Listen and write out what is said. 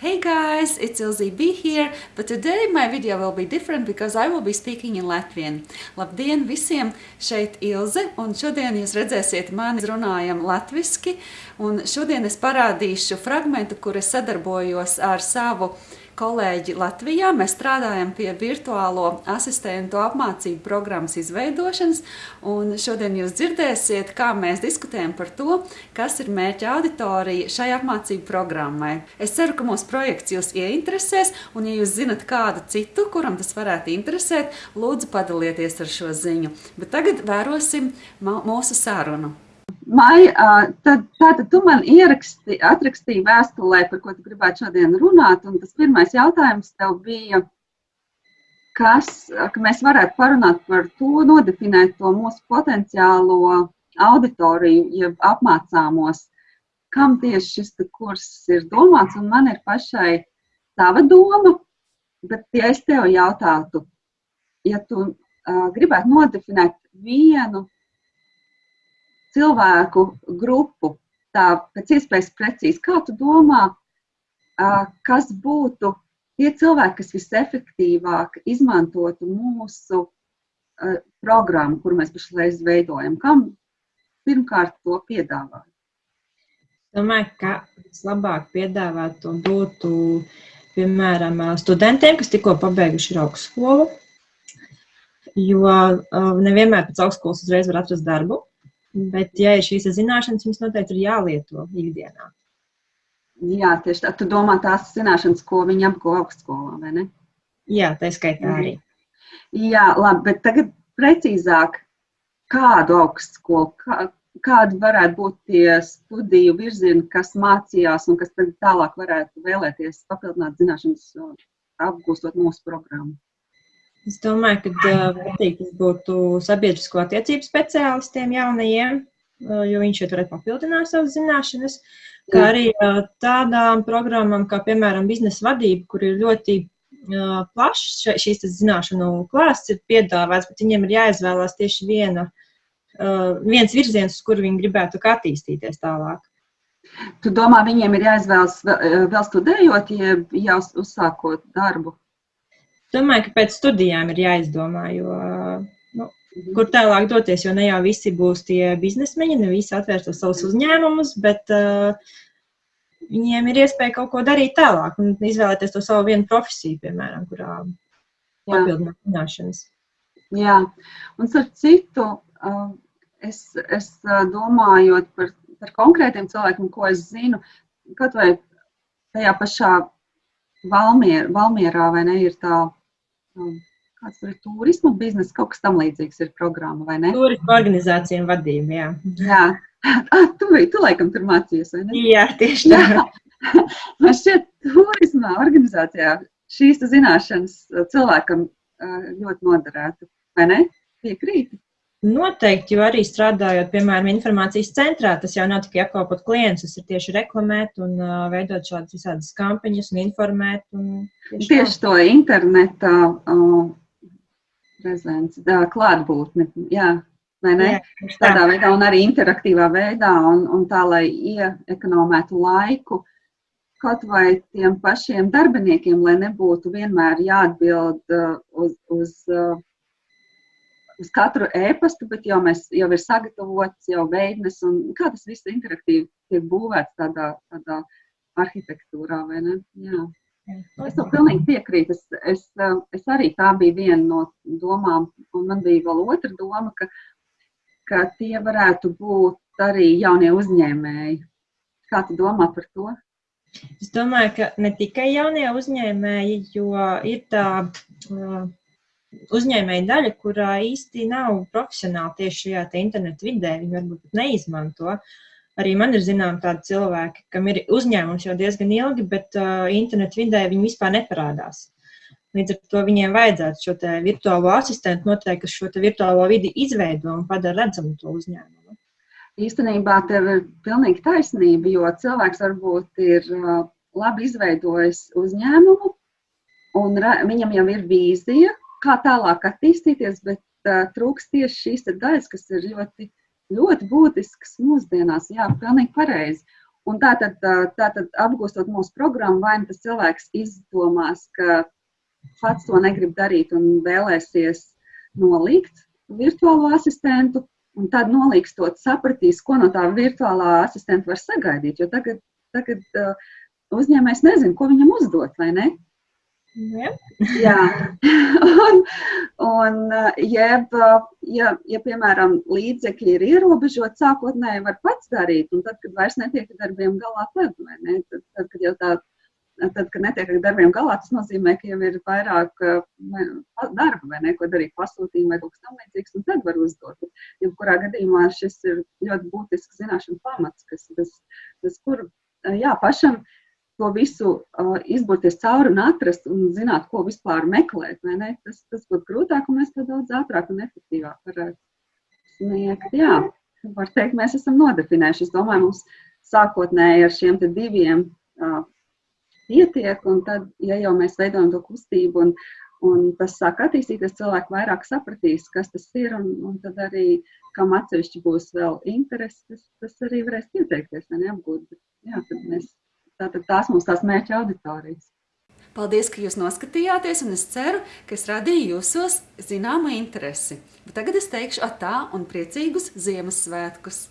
Hey guys, it's Ilzi B here, but today my video will be different because I will be speaking in Latvian. Labdien visiem, šeit Ilze, un šodien jūs redzēsiet mani runājam latviski, un šodien es parādīšu fragmentu, kur es sadarbojos ar savu uh, kolēģi Latvijā. Mēs strādājam pie virtuālo asistentu apmācību programmas izveidošanas, un šodien jūs dzirdēsiet, kā mēs diskutējam par to, kas ir mērķa auditorija šai apmācību programmai. Es ceru, ka mūsu projekts jūs ieinteresēs, un ja jūs zinat kādu citu, kuram tas varētu interesēt, lūdzu padalieties ar šo ziņu. Bet tagad vērosim mūsu sarunu. Maija, tad, tātad tu man ieraksti, atrakstīji vēstulē, par ko tu gribētu šodien runāt, un tas pirmais jautājums tev bija, kas, ka mēs varētu parunāt par to, nodefinēt to mūsu potenciālo auditoriju, jeb apmācāmos, kam tieši šis kurs ir domāts, un man ir pašai tava doma, bet ja es tev jautātu, ja tu uh, gribētu nodefinēt vienu cilvēku grupu, tā pēc iespējas precīzi. Kā tu domā, kas būtu tie cilvēki, kas visefektīvāk izmantotu mūsu programmu, kuru mēs pašlaik veidojam? Kam pirmkārt to piedāvāt? Domāju, ka vislabāk piedāvāt to būtu, piemēram, studentiem, kas tikko pabeiguši ir augstskolu, jo nevienmēr pēc augstskolas uzreiz var atrast darbu. Bet, ja ir šīs zināšanas, viņas noteikti ir jālieto ikdienā. Jā, tieši tā. Tu domā tās zināšanas, ko viņi apguva augstskolā, vai ne? Jā, tā skaitā arī. Jā, labi, bet tagad precīzāk, kādu augstskolu, kā, kādi varētu būt tie studiju virzieni, kas mācījās un kas tālāk varētu vēlēties papildināt zināšanas, apgūstot mūsu programmu? Es domāju, ka tas būtu sabiedrisko attiecību speciālistiem jaunajiem, jo viņš šeit varētu papildināt savas zināšanas, kā arī tādām programmām, kā piemēram biznesa vadība, kur ir ļoti plašs šīs zināšanu klāsts ir piedāvāts, bet viņiem ir jāizvēlās tieši viena, viens virziens, uz kuru viņi gribētu attīstīties tālāk. Tu domā, viņiem ir jāizvēlas vēl studējot, ja jau uzsākot darbu? Domāju, ka pēc studijām ir jāizdomā, jo, nu, kur tālāk doties, jo ne jau visi būs tie biznesmeņi, ne visi atvērs tos savus uzņēmumus, bet uh, viņiem ir iespēja kaut ko darīt tālāk un izvēlēties to savu vienu profesiju, piemēram, kurā papildināt zināšanas. Jā, un starp citu, uh, es, es domājot par, par konkrētiem cilvēkiem, ko es zinu, kaut vai tajā pašā Valmier, Valmierā, vai ne, ir tā kāds tur ir turisma biznesa, kaut kas tam līdzīgs ir programma, vai ne? Turisma organizācija un vadība, jā. Jā, ah, tu, tu laikam tur mācījies, vai ne? Jā, tieši tā. Man šķiet, turisma organizācijā šīs zināšanas cilvēkam ļoti noderētu, vai ne? Piekrīti? Noteikti, jo arī strādājot, piemēram, informācijas centrā, tas jau nav tikai apkalpot klientus, tas ir tieši reklamēt un uh, veidot šādas visādas kampaņas un informēt. Un tieši tieši tā. to interneta uh, prezenci, klātbūtni, jā, vai ne? Jā, Tādā veidā un arī interaktīvā veidā un, un tā, lai ieekonomētu laiku kaut vai tiem pašiem darbiniekiem, lai nebūtu vienmēr jāatbild uh, uz, uz uh, uz katru e-pastu, bet jau, mēs, jau ir sagatavots, jau veidnes, un kā tas viss interaktīvi tiek būvēts tādā, tādā arhitektūrā, vai ne? Jā. Es tam pilnīgi piekrītu. Es, es, es arī tā bija viena no domām, un man bija vēl otra doma, ka, ka tie varētu būt arī jaunie uzņēmēji. Kā tu domā par to? Es domāju, ka ne tikai jaunie uzņēmēji, jo ir tā uh, uzņēmēja daļa, kurā īsti nav profesionāli tieši šajā internetu vidē, viņi varbūt pat neizmanto. Arī man ir zinām tādi cilvēki, kam ir uzņēmums jau diezgan ilgi, bet uh, internetu vidē viņi vispār neparādās. Līdz ar to viņiem vajadzētu šo virtuālo asistentu noteikti, kas šo virtuālo vidi izveido un padara redzamu to uzņēmumu. Īstenībā tev ir pilnīgi taisnība, jo cilvēks varbūt ir uh, labi izveidojis uzņēmumu, un viņam jau ir vīzija, kā tālāk attīstīties, bet uh, trūks tieši šīs daļas, kas ir ļoti, ļoti būtiskas mūsdienās. Jā, pilnīgi pareizi. Un tātad, tātad apgūstot mūsu programmu, vai nu tas cilvēks izdomās, ka pats to negrib darīt un vēlēsies nolikt virtuālo asistentu, un tad nolikstot sapratīs, ko no tā virtuālā asistenta var sagaidīt. Jo tagad, tagad uzņēmējs nezina, ko viņam uzdot, vai ne? Ja. Jā, un, un jeb, ja, ja, piemēram, līdzekļi ir ierobežoti, sākotnēji var pats darīt, un tad, kad vairs netiek darbiem galā, tad, ne, tad, tad, kad jau tā, tad, kad netiek ar darbiem galā, tas nozīmē, ka jau ir vairāk darba, vai ne, ko darīt pasūtījumu vai kaut kas tam līdzīgs, un tad var uzdot. Jebkurā gadījumā šis ir ļoti būtisks zināšanu pamats, kas, kas, kas kur, jā, pašam to visu uh, izburties cauri un atrast un zināt, ko vispār meklēt. Tas, tas būtu grūtāk, un mēs to daudz ātrāk un efektīvāk varētu sniegt. Jā, var teikt, mēs esam nodefinējuši. Es domāju, mums sākotnēji ar šiem diviem uh, pietiek, un tad, ja jau mēs veidojam to kustību un, un tas sāk attīstīties, cilvēki vairāk sapratīs, kas tas ir, un, un tad arī, kam atsevišķi būs vēl interesi, tas, tas arī varēs pieteikties, vai neapgūt. Bet, jā, tad mēs Tātad tās mums tās mērķa auditorijas. Paldies, ka jūs noskatījāties, un es ceru, ka es radīju jūsos zināmu interesi. Bet tagad es teikšu atā un priecīgus Ziemassvētkus!